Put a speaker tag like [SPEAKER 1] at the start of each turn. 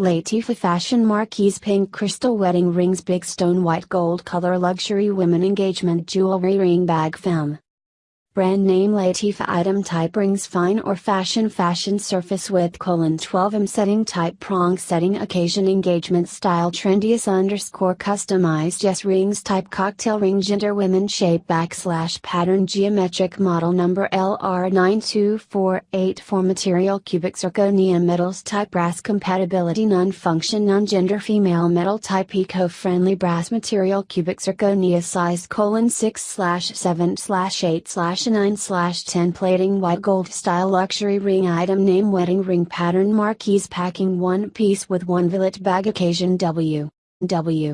[SPEAKER 1] Latifa Fashion Marquise Pink Crystal Wedding Rings Big Stone White Gold Color Luxury Women Engagement Jewelry Ring Bag Femme Brand name Latifa item type rings fine or fashion fashion surface width colon 12 m setting type prong setting occasion engagement style trendiest underscore customized yes rings type cocktail ring gender women shape backslash pattern geometric model number LR92484 material cubic zirconia metals type brass compatibility non function non gender female metal type eco friendly brass material cubic zirconia size colon 6 slash 7 slash 8 slash 9 slash 10 plating white gold style luxury ring item name wedding ring pattern marquise packing one piece with one billet bag occasion W. W.